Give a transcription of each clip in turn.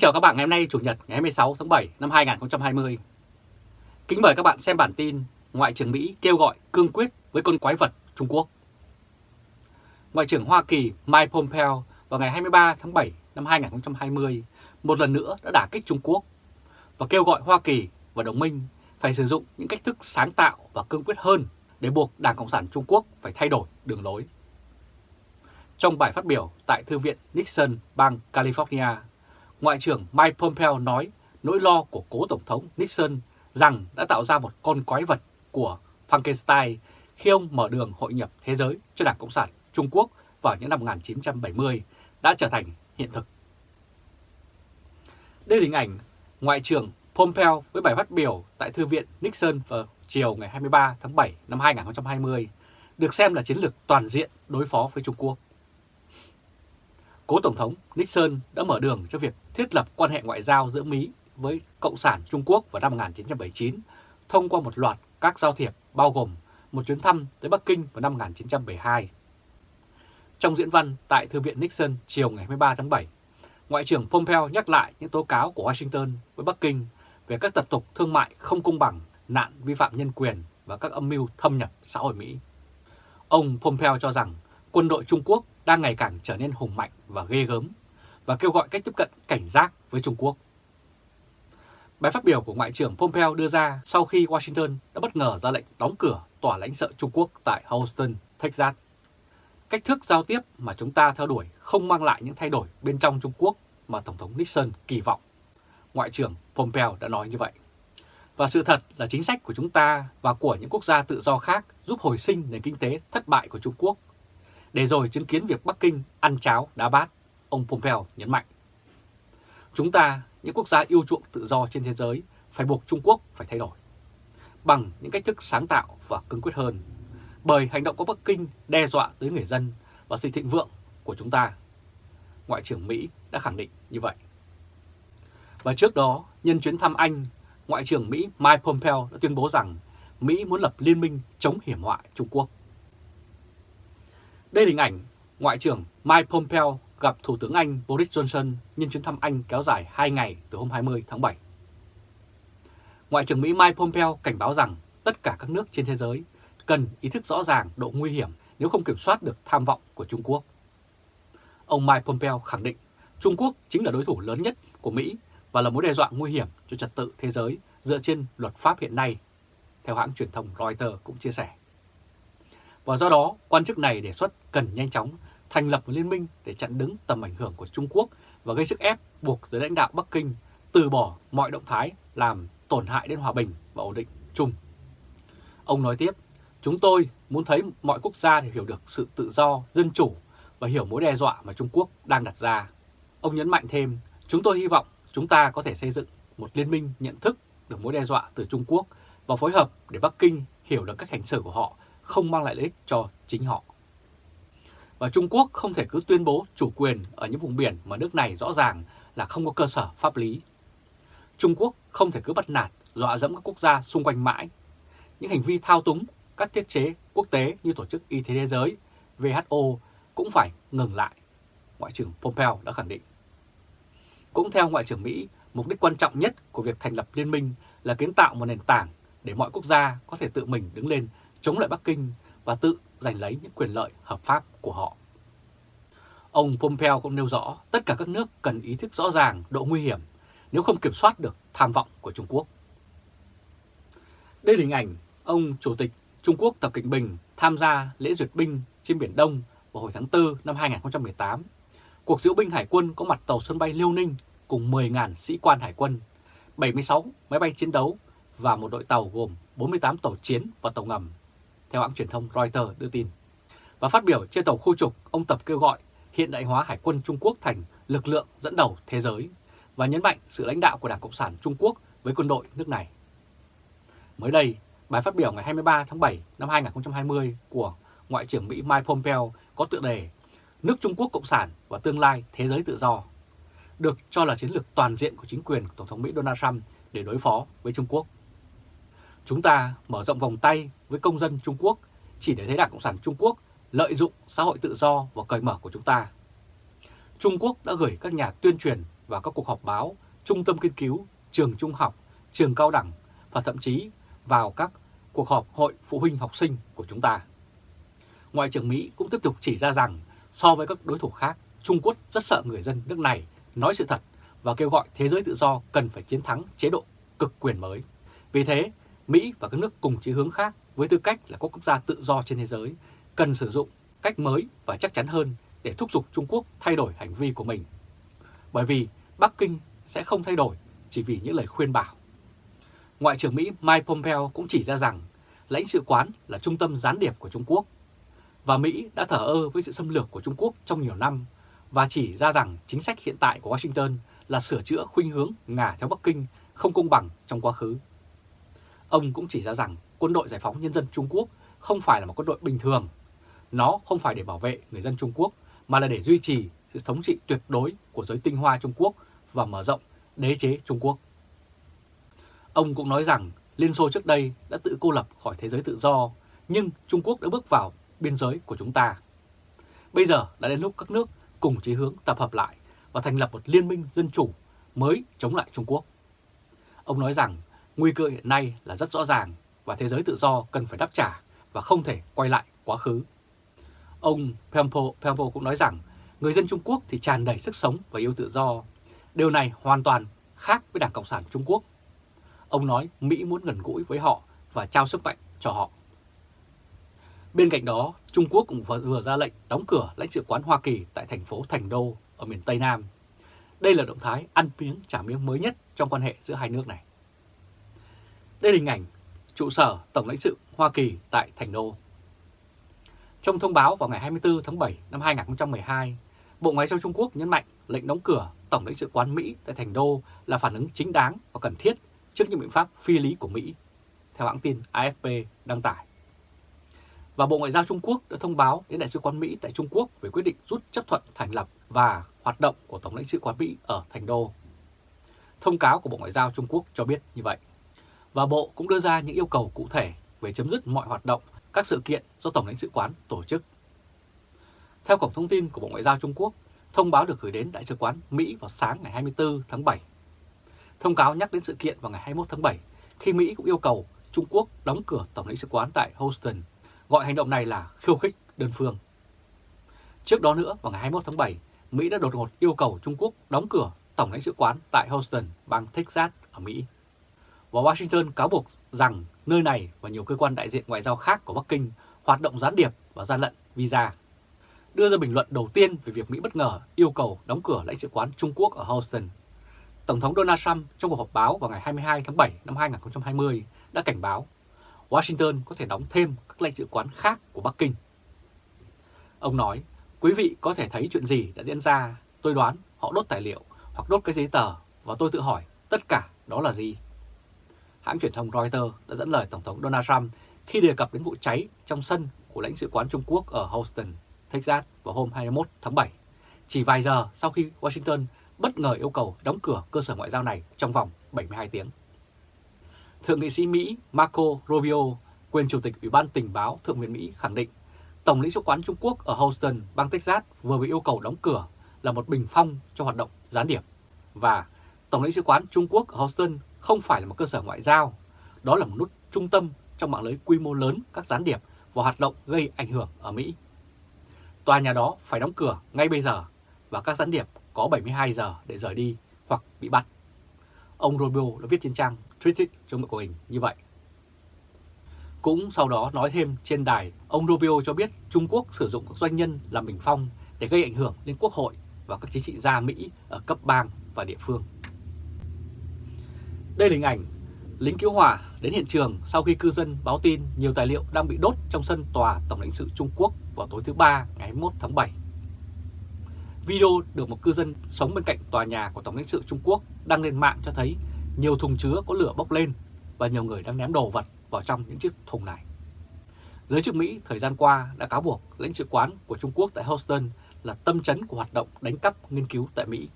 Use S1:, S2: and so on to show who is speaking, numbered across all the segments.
S1: chào các bạn ngày hôm nay Chủ nhật ngày 26 tháng 7 năm 2020. Kính mời các bạn xem bản tin Ngoại trưởng Mỹ kêu gọi cương quyết với con quái vật Trung Quốc. Ngoại trưởng Hoa Kỳ Mike Pompeo vào ngày 23 tháng 7 năm 2020 một lần nữa đã đả kích Trung Quốc và kêu gọi Hoa Kỳ và đồng minh phải sử dụng những cách thức sáng tạo và cương quyết hơn để buộc Đảng Cộng sản Trung Quốc phải thay đổi đường lối. Trong bài phát biểu tại Thư viện Nixon, bang California, Ngoại trưởng Mike Pompeo nói nỗi lo của cố Tổng thống Nixon rằng đã tạo ra một con quái vật của Frankenstein khi ông mở đường hội nhập thế giới cho Đảng Cộng sản Trung Quốc vào những năm 1970 đã trở thành hiện thực. Đây là hình ảnh Ngoại trưởng Pompeo với bài phát biểu tại Thư viện Nixon vào chiều ngày 23 tháng 7 năm 2020 được xem là chiến lược toàn diện đối phó với Trung Quốc. Cố Tổng thống Nixon đã mở đường cho việc thiết lập quan hệ ngoại giao giữa Mỹ với Cộng sản Trung Quốc vào năm 1979 thông qua một loạt các giao thiệp bao gồm một chuyến thăm tới Bắc Kinh vào năm 1972. Trong diễn văn tại Thư viện Nixon chiều ngày 23 tháng 7, Ngoại trưởng Pompeo nhắc lại những tố cáo của Washington với Bắc Kinh về các tập tục thương mại không công bằng, nạn vi phạm nhân quyền và các âm mưu thâm nhập xã hội Mỹ. Ông Pompeo cho rằng quân đội Trung Quốc đang ngày càng trở nên hùng mạnh và ghê gớm và kêu gọi cách tiếp cận cảnh giác với Trung Quốc. Bài phát biểu của Ngoại trưởng Pompeo đưa ra sau khi Washington đã bất ngờ ra lệnh đóng cửa tòa lãnh sự Trung Quốc tại Houston, Texas. Cách thức giao tiếp mà chúng ta theo đuổi không mang lại những thay đổi bên trong Trung Quốc mà Tổng thống Nixon kỳ vọng. Ngoại trưởng Pompeo đã nói như vậy. Và sự thật là chính sách của chúng ta và của những quốc gia tự do khác giúp hồi sinh nền kinh tế thất bại của Trung Quốc để rồi chứng kiến việc Bắc Kinh ăn cháo đá bát, ông Pompeo nhấn mạnh. Chúng ta, những quốc gia yêu chuộng tự do trên thế giới, phải buộc Trung Quốc phải thay đổi, bằng những cách thức sáng tạo và cứng quyết hơn, bởi hành động của Bắc Kinh đe dọa tới người dân và sự thịnh vượng của chúng ta. Ngoại trưởng Mỹ đã khẳng định như vậy. Và trước đó, nhân chuyến thăm Anh, Ngoại trưởng Mỹ Mike Pompeo đã tuyên bố rằng Mỹ muốn lập liên minh chống hiểm họa Trung Quốc. Đây là hình ảnh Ngoại trưởng Mike Pompeo gặp Thủ tướng Anh Boris Johnson nhân chuyến thăm Anh kéo dài 2 ngày từ hôm 20 tháng 7. Ngoại trưởng Mỹ Mike Pompeo cảnh báo rằng tất cả các nước trên thế giới cần ý thức rõ ràng độ nguy hiểm nếu không kiểm soát được tham vọng của Trung Quốc. Ông Mike Pompeo khẳng định Trung Quốc chính là đối thủ lớn nhất của Mỹ và là mối đe dọa nguy hiểm cho trật tự thế giới dựa trên luật pháp hiện nay, theo hãng truyền thông Reuters cũng chia sẻ. Và do đó, quan chức này đề xuất cần nhanh chóng thành lập một liên minh để chặn đứng tầm ảnh hưởng của Trung Quốc và gây sức ép buộc giới lãnh đạo Bắc Kinh từ bỏ mọi động thái làm tổn hại đến hòa bình và ổn định chung. Ông nói tiếp, chúng tôi muốn thấy mọi quốc gia hiểu được sự tự do, dân chủ và hiểu mối đe dọa mà Trung Quốc đang đặt ra. Ông nhấn mạnh thêm, chúng tôi hy vọng chúng ta có thể xây dựng một liên minh nhận thức được mối đe dọa từ Trung Quốc và phối hợp để Bắc Kinh hiểu được cách hành xử của họ không mang lại lợi ích cho chính họ. Và Trung Quốc không thể cứ tuyên bố chủ quyền ở những vùng biển mà nước này rõ ràng là không có cơ sở pháp lý. Trung Quốc không thể cứ bắt nạt, dọa dẫm các quốc gia xung quanh mãi. Những hành vi thao túng các thiết chế quốc tế như Tổ chức Y tế Thế giới, WHO cũng phải ngừng lại, Ngoại trưởng Pompeo đã khẳng định. Cũng theo Ngoại trưởng Mỹ, mục đích quan trọng nhất của việc thành lập liên minh là kiến tạo một nền tảng để mọi quốc gia có thể tự mình đứng lên chống lại Bắc Kinh và tự giành lấy những quyền lợi hợp pháp của họ. Ông Pompeo cũng nêu rõ tất cả các nước cần ý thức rõ ràng độ nguy hiểm nếu không kiểm soát được tham vọng của Trung Quốc. Đây là hình ảnh ông Chủ tịch Trung Quốc Tập Cận Bình tham gia lễ duyệt binh trên Biển Đông vào hồi tháng 4 năm 2018. Cuộc diễu binh hải quân có mặt tàu sân bay Liêu Ninh cùng 10.000 sĩ quan hải quân, 76 máy bay chiến đấu và một đội tàu gồm 48 tàu chiến và tàu ngầm theo hãng truyền thông Reuters đưa tin. Và phát biểu trên tàu khu trục, ông Tập kêu gọi hiện đại hóa Hải quân Trung Quốc thành lực lượng dẫn đầu thế giới và nhấn mạnh sự lãnh đạo của Đảng Cộng sản Trung Quốc với quân đội nước này. Mới đây, bài phát biểu ngày 23 tháng 7 năm 2020 của Ngoại trưởng Mỹ Mike Pompeo có tựa đề Nước Trung Quốc Cộng sản và tương lai thế giới tự do, được cho là chiến lược toàn diện của chính quyền của Tổng thống Mỹ Donald Trump để đối phó với Trung Quốc. Chúng ta mở rộng vòng tay với công dân Trung Quốc chỉ để thấy Đảng Cộng sản Trung Quốc lợi dụng xã hội tự do và cởi mở của chúng ta. Trung Quốc đã gửi các nhà tuyên truyền vào các cuộc họp báo, trung tâm nghiên cứu, trường trung học, trường cao đẳng và thậm chí vào các cuộc họp hội phụ huynh học sinh của chúng ta. Ngoại trưởng Mỹ cũng tiếp tục chỉ ra rằng so với các đối thủ khác, Trung Quốc rất sợ người dân nước này nói sự thật và kêu gọi thế giới tự do cần phải chiến thắng chế độ cực quyền mới. Vì thế, Mỹ và các nước cùng chí hướng khác với tư cách là các quốc gia tự do trên thế giới, cần sử dụng cách mới và chắc chắn hơn để thúc giục Trung Quốc thay đổi hành vi của mình. Bởi vì Bắc Kinh sẽ không thay đổi chỉ vì những lời khuyên bảo. Ngoại trưởng Mỹ Mike Pompeo cũng chỉ ra rằng lãnh sự quán là trung tâm gián điệp của Trung Quốc và Mỹ đã thở ơ với sự xâm lược của Trung Quốc trong nhiều năm và chỉ ra rằng chính sách hiện tại của Washington là sửa chữa khuynh hướng ngả theo Bắc Kinh không công bằng trong quá khứ. Ông cũng chỉ ra rằng quân đội giải phóng nhân dân Trung Quốc không phải là một quân đội bình thường. Nó không phải để bảo vệ người dân Trung Quốc mà là để duy trì sự thống trị tuyệt đối của giới tinh hoa Trung Quốc và mở rộng đế chế Trung Quốc. Ông cũng nói rằng Liên Xô trước đây đã tự cô lập khỏi thế giới tự do, nhưng Trung Quốc đã bước vào biên giới của chúng ta. Bây giờ đã đến lúc các nước cùng chí hướng tập hợp lại và thành lập một liên minh dân chủ mới chống lại Trung Quốc. Ông nói rằng nguy cơ hiện nay là rất rõ ràng và thế giới tự do cần phải đáp trả và không thể quay lại quá khứ. Ông Pempo, Pempo cũng nói rằng người dân Trung Quốc thì tràn đầy sức sống và yêu tự do. Điều này hoàn toàn khác với Đảng Cộng sản Trung Quốc. Ông nói Mỹ muốn gần gũi với họ và trao sức mạnh cho họ. Bên cạnh đó, Trung Quốc cũng vừa ra lệnh đóng cửa lãnh sự quán Hoa Kỳ tại thành phố Thành Đô ở miền Tây Nam. Đây là động thái ăn miếng trả miếng mới nhất trong quan hệ giữa hai nước này. Đây là hình ảnh trụ sở Tổng lãnh sự Hoa Kỳ tại Thành Đô. Trong thông báo vào ngày 24 tháng 7 năm 2012, Bộ Ngoại giao Trung Quốc nhấn mạnh lệnh đóng cửa Tổng lãnh sự quán Mỹ tại Thành Đô là phản ứng chính đáng và cần thiết trước những biện pháp phi lý của Mỹ, theo hãng tin AFP đăng tải. Và Bộ Ngoại giao Trung Quốc đã thông báo đến Đại sứ quán Mỹ tại Trung Quốc về quyết định rút chấp thuận thành lập và hoạt động của Tổng lãnh sự quán Mỹ ở Thành Đô. Thông cáo của Bộ Ngoại giao Trung Quốc cho biết như vậy. Và Bộ cũng đưa ra những yêu cầu cụ thể về chấm dứt mọi hoạt động, các sự kiện do Tổng lãnh sự quán tổ chức. Theo cổng thông tin của Bộ Ngoại giao Trung Quốc, thông báo được gửi đến Đại sứ quán Mỹ vào sáng ngày 24 tháng 7. Thông cáo nhắc đến sự kiện vào ngày 21 tháng 7 khi Mỹ cũng yêu cầu Trung Quốc đóng cửa Tổng lãnh sự quán tại Houston, gọi hành động này là khiêu khích đơn phương. Trước đó nữa, vào ngày 21 tháng 7, Mỹ đã đột ngột yêu cầu Trung Quốc đóng cửa Tổng lãnh sự quán tại Houston, bang Texas ở Mỹ. Và Washington cáo buộc rằng nơi này và nhiều cơ quan đại diện ngoại giao khác của Bắc Kinh hoạt động gián điệp và gian lận visa. Đưa ra bình luận đầu tiên về việc Mỹ bất ngờ yêu cầu đóng cửa lãnh sự quán Trung Quốc ở Houston. Tổng thống Donald Trump trong cuộc họp báo vào ngày 22 tháng 7 năm 2020 đã cảnh báo Washington có thể đóng thêm các lãnh sự quán khác của Bắc Kinh. Ông nói, quý vị có thể thấy chuyện gì đã diễn ra, tôi đoán họ đốt tài liệu hoặc đốt cái giấy tờ và tôi tự hỏi tất cả đó là gì. Hãng truyền thông Reuters đã dẫn lời Tổng thống Donald Trump khi đề cập đến vụ cháy trong sân của lãnh sự quán Trung Quốc ở Houston, Texas vào hôm 21 tháng 7, chỉ vài giờ sau khi Washington bất ngờ yêu cầu đóng cửa cơ sở ngoại giao này trong vòng 72 tiếng. Thượng nghị sĩ Mỹ Marco Rubio, quyền Chủ tịch Ủy ban Tình báo Thượng viện Mỹ khẳng định Tổng lãnh sự quán Trung Quốc ở Houston, bang Texas vừa bị yêu cầu đóng cửa là một bình phong cho hoạt động gián điệp. Và Tổng lãnh sự quán Trung Quốc ở Houston không phải là một cơ sở ngoại giao, đó là một nút trung tâm trong mạng lưới quy mô lớn các gián điệp và hoạt động gây ảnh hưởng ở Mỹ. Tòa nhà đó phải đóng cửa ngay bây giờ và các gián điệp có 72 giờ để rời đi hoặc bị bắt. Ông Rubio đã viết trên trang Twitter trong của mình như vậy. Cũng sau đó nói thêm trên đài, ông Rubio cho biết Trung Quốc sử dụng các doanh nhân làm bình phong để gây ảnh hưởng đến quốc hội và các chính trị gia Mỹ ở cấp bang và địa phương. Đây là hình ảnh lính cứu hỏa đến hiện trường sau khi cư dân báo tin nhiều tài liệu đang bị đốt trong sân tòa Tổng lãnh sự Trung Quốc vào tối thứ Ba ngày 21 tháng 7. Video được một cư dân sống bên cạnh tòa nhà của Tổng lãnh sự Trung Quốc đăng lên mạng cho thấy nhiều thùng chứa có lửa bốc lên và nhiều người đang ném đồ vật vào trong những chiếc thùng này. Giới chức Mỹ thời gian qua đã cáo buộc lãnh sự quán của Trung Quốc tại Houston là tâm chấn của hoạt động đánh cắp nghiên cứu tại Mỹ.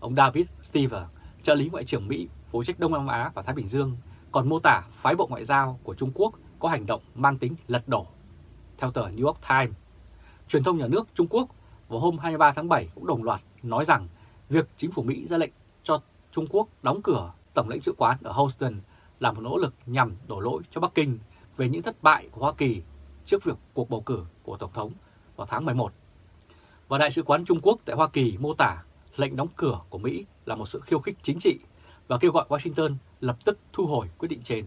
S1: Ông David Stever, trợ lý Ngoại trưởng Mỹ phụ trách Đông Nam Á và Thái Bình Dương, còn mô tả phái bộ ngoại giao của Trung Quốc có hành động mang tính lật đổ. Theo tờ New York Times, truyền thông nhà nước Trung Quốc vào hôm 23 tháng 7 cũng đồng loạt nói rằng việc chính phủ Mỹ ra lệnh cho Trung Quốc đóng cửa Tổng lãnh sự quán ở Houston là một nỗ lực nhằm đổ lỗi cho Bắc Kinh về những thất bại của Hoa Kỳ trước việc cuộc bầu cử của Tổng thống vào tháng 11. Và Đại sứ quán Trung Quốc tại Hoa Kỳ mô tả lệnh đóng cửa của Mỹ là một sự khiêu khích chính trị và kêu gọi Washington lập tức thu hồi quyết định trên.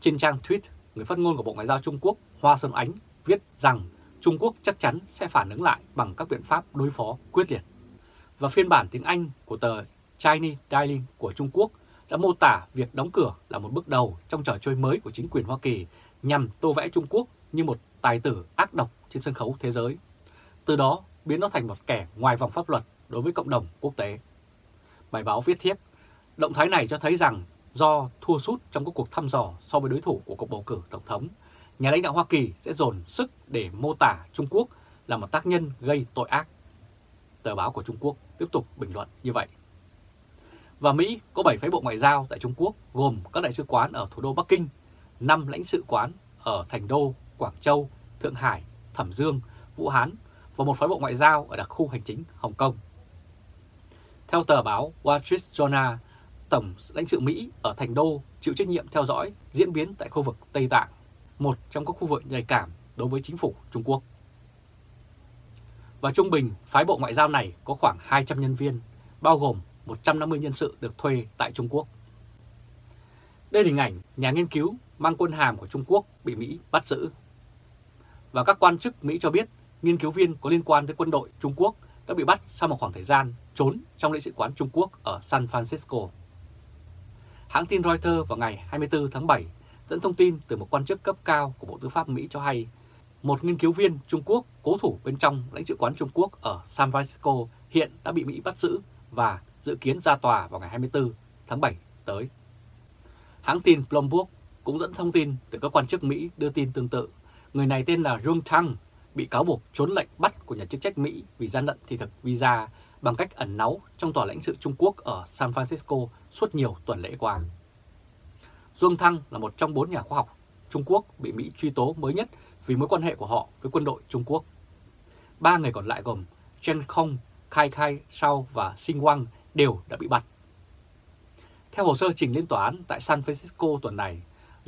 S1: Trên trang tweet, người phát ngôn của Bộ Ngoại giao Trung Quốc Hoa Xuân Ánh viết rằng Trung Quốc chắc chắn sẽ phản ứng lại bằng các biện pháp đối phó quyết liệt. Và phiên bản tiếng Anh của tờ Chinese Daily của Trung Quốc đã mô tả việc đóng cửa là một bước đầu trong trò chơi mới của chính quyền Hoa Kỳ nhằm tô vẽ Trung Quốc như một tài tử ác độc trên sân khấu thế giới. Từ đó biến nó thành một kẻ ngoài vòng pháp luật đối với cộng đồng quốc tế. Bài báo viết tiếp, động thái này cho thấy rằng do thua sút trong các cuộc thăm dò so với đối thủ của cuộc bầu cử Tổng thống, nhà lãnh đạo Hoa Kỳ sẽ dồn sức để mô tả Trung Quốc là một tác nhân gây tội ác. Tờ báo của Trung Quốc tiếp tục bình luận như vậy. Và Mỹ có 7 phái bộ ngoại giao tại Trung Quốc gồm các đại sứ quán ở thủ đô Bắc Kinh, 5 lãnh sự quán ở Thành Đô, Quảng Châu, Thượng Hải, Thẩm Dương, Vũ Hán và một phái bộ ngoại giao ở đặc khu hành chính Hồng Kông. Theo tờ báo Wall Street Journal, Tổng lãnh sự Mỹ ở Thành Đô chịu trách nhiệm theo dõi diễn biến tại khu vực Tây Tạng, một trong các khu vực nhạy cảm đối với chính phủ Trung Quốc. Và trung bình, phái bộ ngoại giao này có khoảng 200 nhân viên, bao gồm 150 nhân sự được thuê tại Trung Quốc. Đây là hình ảnh nhà nghiên cứu mang quân hàm của Trung Quốc bị Mỹ bắt giữ. Và các quan chức Mỹ cho biết nghiên cứu viên có liên quan tới quân đội Trung Quốc đã bị bắt sau một khoảng thời gian trốn trong lãnh sự quán Trung Quốc ở San Francisco. Hãng tin Reuters vào ngày 24 tháng 7 dẫn thông tin từ một quan chức cấp cao của Bộ Tư pháp Mỹ cho hay một nghiên cứu viên Trung Quốc cố thủ bên trong lãnh sự quán Trung Quốc ở San Francisco hiện đã bị Mỹ bắt giữ và dự kiến ra tòa vào ngày 24 tháng 7 tới. Hãng tin Bloomberg cũng dẫn thông tin từ các quan chức Mỹ đưa tin tương tự. Người này tên là Jung Tang, bị cáo buộc trốn lệnh bắt của nhà chức trách Mỹ vì gian lận thị thực visa bằng cách ẩn náu trong tòa lãnh sự Trung Quốc ở San Francisco suốt nhiều tuần lễ qua. Dương Thăng là một trong bốn nhà khoa học Trung Quốc bị Mỹ truy tố mới nhất vì mối quan hệ của họ với quân đội Trung Quốc. Ba người còn lại gồm Chen Kong, Kai Kai Shao và Xing Wang đều đã bị bắt. Theo hồ sơ trình lên tòa án tại San Francisco tuần này,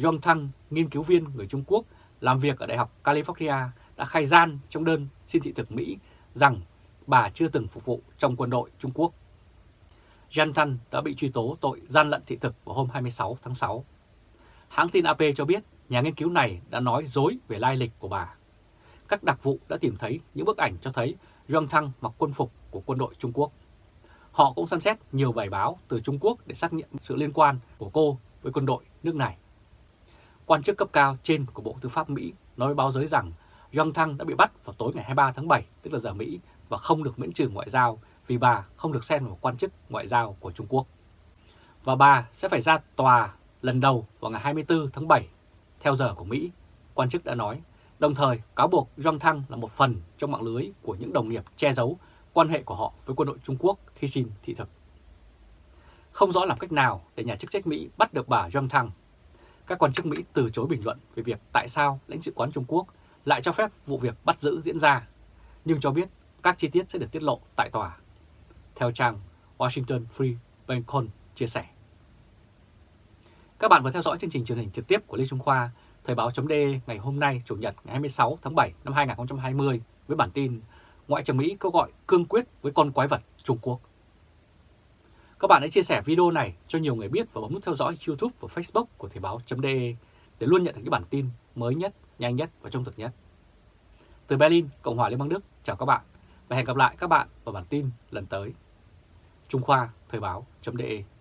S1: Yong Thăng, nghiên cứu viên người Trung Quốc làm việc ở Đại học California đã khai gian trong đơn xin thị thực Mỹ rằng bà chưa từng phục vụ trong quân đội Trung Quốc. Jan Tan đã bị truy tố tội gian lận thị thực vào hôm 26 tháng 6. Hãng tin AP cho biết nhà nghiên cứu này đã nói dối về lai lịch của bà. Các đặc vụ đã tìm thấy những bức ảnh cho thấy Yong Thăng mặc quân phục của quân đội Trung Quốc. Họ cũng xem xét nhiều bài báo từ Trung Quốc để xác nhận sự liên quan của cô với quân đội nước này. Quan chức cấp cao trên của Bộ Tư pháp Mỹ nói với báo giới rằng Yong Thăng đã bị bắt vào tối ngày 23 tháng 7, tức là giờ Mỹ, và không được miễn trừ ngoại giao vì bà không được xem là một quan chức ngoại giao của Trung Quốc. Và bà sẽ phải ra tòa lần đầu vào ngày 24 tháng 7, theo giờ của Mỹ, quan chức đã nói, đồng thời cáo buộc Zhang Thăng là một phần trong mạng lưới của những đồng nghiệp che giấu quan hệ của họ với quân đội Trung Quốc khi xin thị thực. Không rõ làm cách nào để nhà chức trách Mỹ bắt được bà Zhang Thăng. Các quan chức Mỹ từ chối bình luận về việc tại sao lãnh sự quán Trung Quốc lại cho phép vụ việc bắt giữ diễn ra, nhưng cho biết các chi tiết sẽ được tiết lộ tại tòa. Theo trang Washington Free Beacon chia sẻ. Các bạn vừa theo dõi chương trình truyền hình trực tiếp của Lê Trung Khoa, Thời báo chấm ngày hôm nay, Chủ nhật ngày 26 tháng 7 năm 2020 với bản tin Ngoại trưởng Mỹ kêu gọi cương quyết với con quái vật Trung Quốc. Các bạn hãy chia sẻ video này cho nhiều người biết và bấm nút theo dõi YouTube và Facebook của Thời báo.de để luôn nhận được những bản tin mới nhất, nhanh nhất và trung thực nhất. Từ Berlin, Cộng hòa Liên bang Đức, chào các bạn và hẹn gặp lại các bạn vào bản tin lần tới. Trung Khoa Thời báo.de